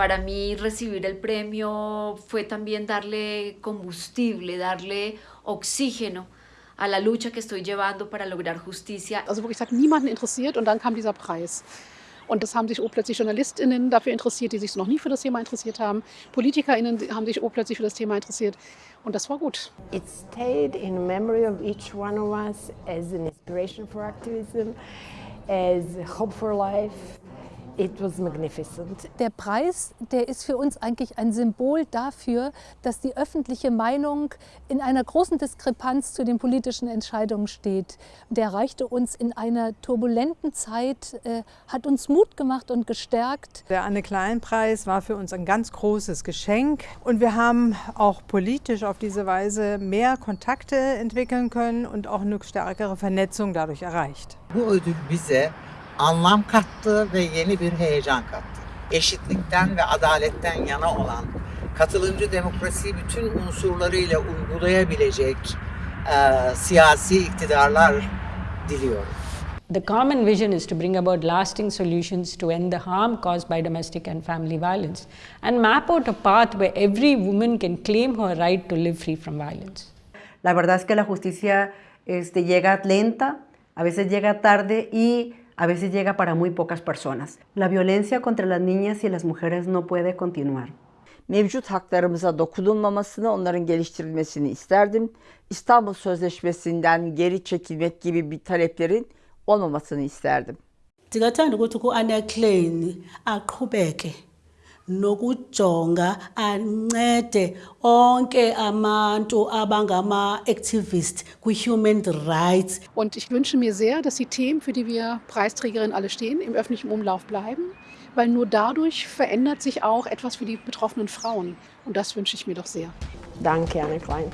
Para mí recibir el premio fue también darle combustible, darle oxígeno a la lucha que estoy llevando para lograr justicia. Also wirklich, hat niemanden interessiert und dann kam dieser Preis. Und das haben sich plötzlich JournalistInnen dafür interessiert, die sich noch nie für das Thema interessiert haben. PolitikerInnen haben sich plötzlich für das Thema interessiert. Und das war gut. It stayed in memory of each one of us as an inspiration for activism, as hope for life, It was magnificent. Der Preis, der ist für uns eigentlich ein Symbol dafür, dass die öffentliche Meinung in einer großen Diskrepanz zu den politischen Entscheidungen steht. Der erreichte uns in einer turbulenten Zeit, äh, hat uns Mut gemacht und gestärkt. Der Anne-Klein-Preis war für uns ein ganz großes Geschenk und wir haben auch politisch auf diese Weise mehr Kontakte entwickeln können und auch eine stärkere Vernetzung dadurch erreicht. Bu ödül bize anlam kattı ve yeni bir heyecan kattı. Eşitlikten ve adaletten yana olan, katılımcı demokrasiyi bütün unsurlarıyla uygulayabilecek e, siyasi iktidarlar diliyorum. The common vision is to bring about lasting solutions to end the harm caused by domestic and family violence and map out a path where every woman can claim her right to live free from violence. La verdad es que la justicia este, llega lenta, a veces llega tarde y a veces llega para muy pocas personas. La violencia contra las niñas y las mujeres no puede continuar. Mevcut haklarımıza dokunulmamasını, onların geliştirilmesini isterdim. İstanbul Sözleşmesi'nden geri çekilmek gibi bir taleplerin olmamasını isterdim. Ndingathanda ukuthi ku-Anna Klein aqhubeke nokujonga ancede onke abantu abangama-Activist kwi-Human Rights. Und ich wünsche mir sehr, dass die Themen, für die wir Preisträgerinnen alle stehen, im öffentlichen Umlauf bleiben, weil nur dadurch verändert sich auch etwas für die betroffenen Frauen. Und das wünsche ich mir doch sehr. Danke, Anne Klein.